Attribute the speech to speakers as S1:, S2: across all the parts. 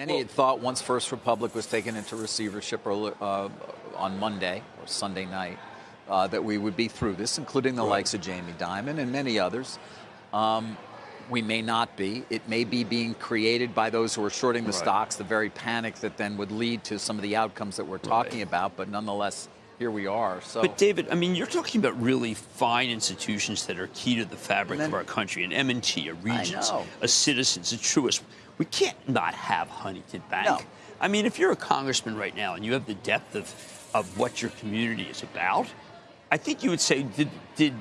S1: Many had thought once First Republic was taken into receivership or, uh, on Monday or Sunday night uh, that we would be through this, including the likes of Jamie Dimon and many others. Um, we may not be. It may be being created by those who are shorting the
S2: Right.
S1: stocks, the very panic that then would lead to some of the outcomes that we're talking
S2: Right.
S1: about. But nonetheless, here we are. So,
S3: But David, I mean, you're talking about really fine institutions that are key to the fabric
S1: then-
S3: of our country, an M&T, a
S1: Regions,
S3: a Citizens, a Truist. We can't not have Huntington Bank.
S1: No.
S3: I mean, if you're a congressman right now and you have the depth of, of what your community is about, I think you would say, did did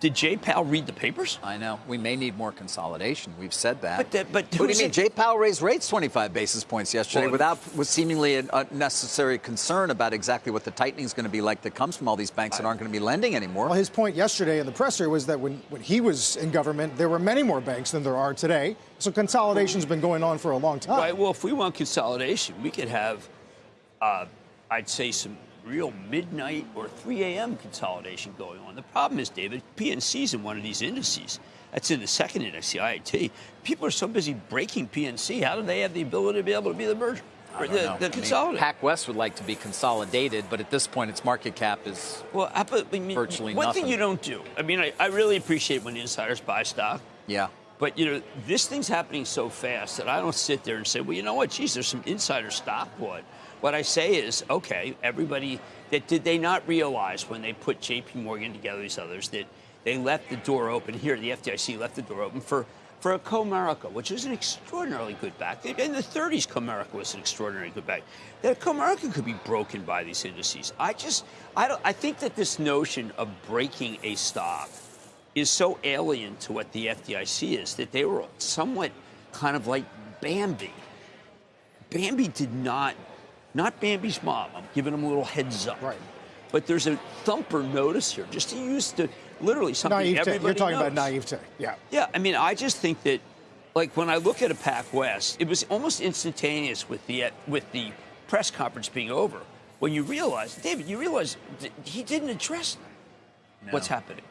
S3: did Jay Powell read the papers?
S1: I know we may need more consolidation. We've said that.
S3: But that- but
S1: what do you mean?
S3: it-
S1: Jay Powell raised rates 25 basis points yesterday
S3: Well,
S1: without with seemingly an unnecessary concern about exactly what the tightening is going to be like that comes from all these banks that aren't going to be lending anymore.
S4: Well, his point yesterday in the presser was that when, when he was in government, there were many more banks than there are today. So consolidation's been going on for a long time.
S3: Right. Well, if we want consolidation, we could have, uh, I'd say, some real midnight or 3 a.m. consolidation going on. The problem is, David, PNC's in one of these indices. That's in the second index, the IIT. People are so busy breaking PNC. How do they have the ability to be able to be the merger?
S1: I
S3: Or the, the
S1: I mean, West would like to be consolidated, but at this point, its market cap is
S3: well, about, I mean,
S1: virtually
S3: one
S1: nothing.
S3: thing you don't do. I mean, I, I really appreciate when insiders buy stock.
S1: yeah.
S3: But you know, this thing's happening so fast that I don't sit there and say, well, you know what, geez, there's some insider stock bought. What I say is, okay, everybody that did they not realize when they put J.P. Morgan together, these others, that they left the door open here, the FDIC left the door open for for a Comerica, which is an extraordinarily good bank. In the 30s, Comerica was an extraordinarily good bank. That Comerica could be broken by these indices. I just, I don't, I think that this notion of breaking a stock is so alien to what the FDIC is that they were somewhat kind of like Bambi. Bambi did not, not Bambi's mom. I'm giving him a little heads up.
S4: Right.
S3: But there's a thumper notice here, just to use the literally something
S4: naivete.
S3: everybody
S4: You're talking about
S3: knows.
S4: naivete. Yeah.
S3: Yeah, I mean, I just think that, like, when I look at a PacWest, it was almost instantaneous with the with the press conference being over. When you realize, David, you realize he didn't address what's happening.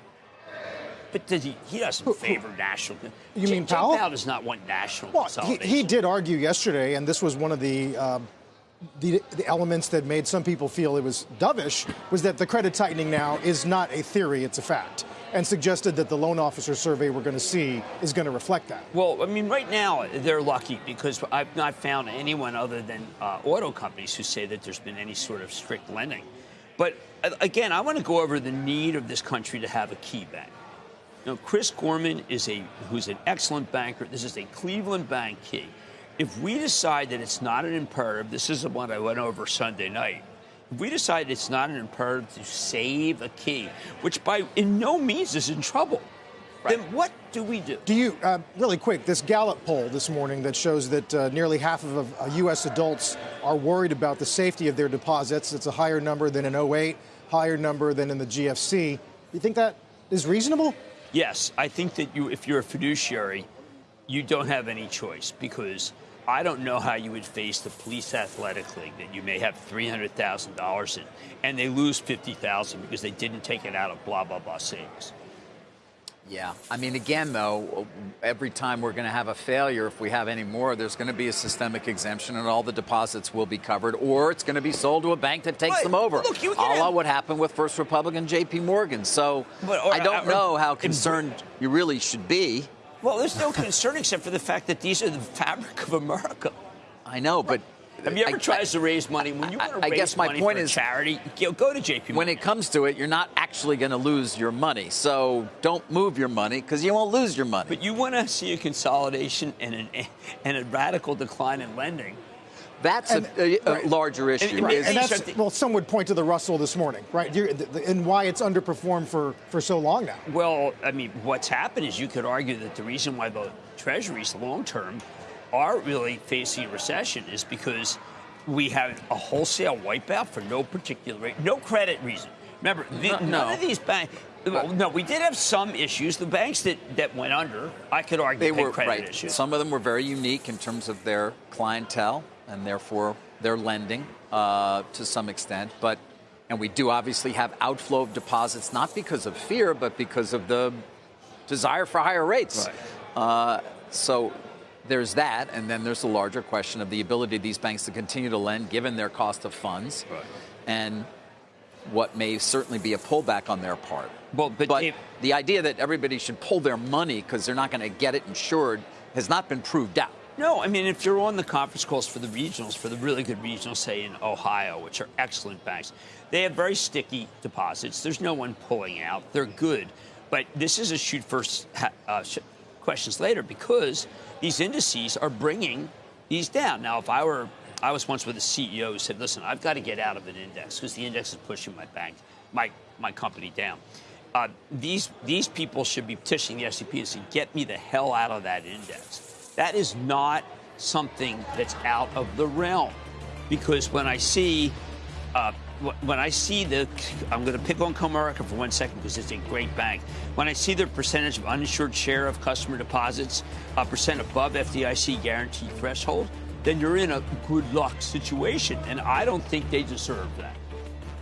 S3: But does he? He doesn't favor national.
S4: You
S3: Jay-
S4: mean
S3: Jay
S4: Powell?
S3: Powell does not want national
S4: Well, he, he did argue yesterday, and this was one of the, um, the the elements that made some people feel it was dovish, was that the credit tightening now is not a theory; it's a fact, and suggested that the loan officer survey we're going to see is going to reflect that.
S3: Well, I mean, right now they're lucky because I've not found anyone other than uh, auto companies who say that there's been any sort of strict lending. But again, I want to go over the need of this country to have a KeyBank. Know, Chris Gorman is a who's an excellent banker. This is a Cleveland bank key. If we decide that it's not an imperative, this is what I went over Sunday night. If we decide it's not an imperative to save a key, which by in no means is in trouble, then what do we do?
S4: Do you, uh, really quick, this Gallup poll this morning that shows that uh, nearly half of uh, U.S. adults are worried about the safety of their deposits. It's a higher number than in 08, higher number than in the GFC. Do you think that is reasonable?
S3: Yes, I think that you, if you're a fiduciary, you don't have any choice because I don't know how you would face the police athletic league that you may have three hundred thousand dollars in, and they lose fifty thousand because they didn't take it out of blah blah blah savings.
S1: Yeah. I mean, again, though, every time we're going to have a failure, if we have any more, there's going to be a systemic exemption and all the deposits will be covered, or it's going to be sold to a bank that takes
S3: Right.
S1: them over.
S3: Look, you
S1: a
S3: can
S1: la
S3: have-
S1: what happened with First Republic and JP Morgan. So
S3: But- or-
S1: I don't
S3: or-
S1: know how
S3: in-
S1: concerned you really should be.
S3: Well, there's no concern except for the fact that these are the fabric of America.
S1: I know, but.
S3: Have you ever
S1: I-
S3: tried to raise money when you
S1: I-
S3: want to
S1: I
S3: raise
S1: guess my
S3: money
S1: point
S3: for
S1: is-
S3: charity? Go to JP.
S1: when it comes to it, you're not actually going to lose your money. So don't move your money because you won't lose your money.
S3: but you want to see a consolidation and an, and a radical decline in lending.
S1: That's
S4: And-
S1: a, a, a
S4: right.
S1: larger issue.
S3: and-
S1: is-
S4: And that's, well, some would point to the Russell this morning, right? You're, th- th- and why it's underperformed for, for so long now.
S3: Well, I mean, what's happened is you could argue that the reason why the treasuries long term are really facing a recession is because we have a wholesale wipeout for no particular rate, no credit reason. Remember, the,
S1: No,
S3: none
S1: no.
S3: of these banks. Well, no, we did have some issues. The banks that, that went under, I could argue,
S1: they
S3: had
S1: were
S3: credit
S1: right.
S3: issues.
S1: Some of them were very unique in terms of their clientele and therefore their lending uh, to some extent. But and we do obviously have outflow of deposits, not because of fear, but because of the desire for higher rates. Uh, so there's that, and then there's the larger question of the ability of these banks to continue to lend given their cost of funds,
S3: Right.
S1: and what may certainly be a pullback on their part.
S3: Well, but
S1: but
S3: if-
S1: the idea that everybody should pull their money because they're not going to get it insured has not been proved out.
S3: No, I mean, if you're on the conference calls for the regionals, for the really good regionals, say in Ohio, which are excellent banks, they have very sticky deposits. There's no one pulling out. They're good. But this is a shoot first, uh, questions later because these indices are bringing these down. Now, if I were, I was once with a CEO who said, listen, I've got to get out of an index because the index is pushing my bank, my, my company down. Uh, these, these people should be petitioning the S&P and saying, get me the hell out of that index. That is not something that's out of the realm. Because when I see, uh, when I see the, I'm going to pick on Comerica for one second because it's a great bank. When I see their percentage of uninsured share of customer deposits, a percent above FDIC guarantee threshold, then you're in a good luck situation. And I don't think they deserve that.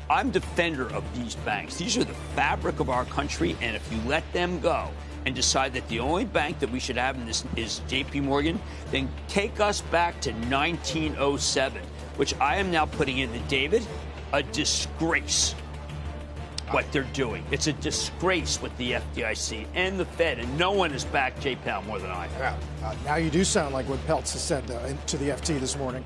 S3: I'm defender of these banks. These are the fabric of our country, and if you let them go and decide that the only bank that we should have in this is JP Morgan, then take us back to 1907, which I am now putting in the David, a disgrace. What they're doing. It's a disgrace with the FDIC and the Fed, and no one has backed J. Powell more than I have.
S4: Yeah. Uh, now you do sound like what Peltz has said uh, to the FT this morning.